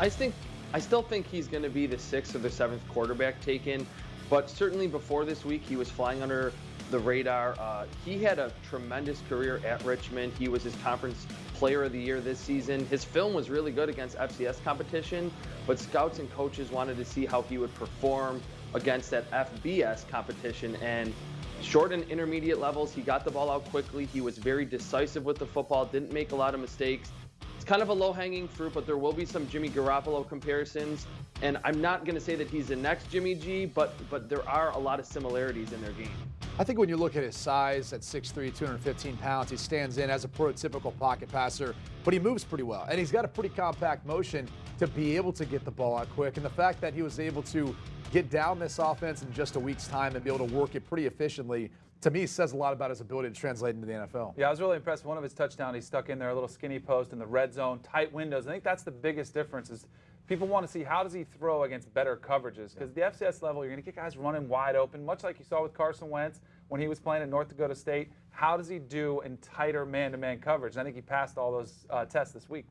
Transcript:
I think I still think he's going to be the sixth or the seventh quarterback taken, but certainly before this week he was flying under the radar. Uh, he had a tremendous career at Richmond. He was his conference player of the year this season. His film was really good against FCS competition, but scouts and coaches wanted to see how he would perform against that FBS competition. And short and intermediate levels, he got the ball out quickly. He was very decisive with the football, didn't make a lot of mistakes. Kind of a low hanging fruit, but there will be some Jimmy Garoppolo comparisons. And I'm not going to say that he's the next Jimmy G, but but there are a lot of similarities in their game. I think when you look at his size at 6'3", 215 pounds, he stands in as a prototypical pocket passer, but he moves pretty well. And he's got a pretty compact motion to be able to get the ball out quick. And the fact that he was able to get down this offense in just a week's time and be able to work it pretty efficiently to me says a lot about his ability to translate into the NFL. Yeah, I was really impressed. One of his touchdowns, he stuck in there a little skinny post in the red zone, tight windows. I think that's the biggest difference is people want to see how does he throw against better coverages because the FCS level, you're going to get guys running wide open, much like you saw with Carson Wentz when he was playing at North Dakota State. How does he do in tighter man-to-man -man coverage? I think he passed all those uh, tests this week.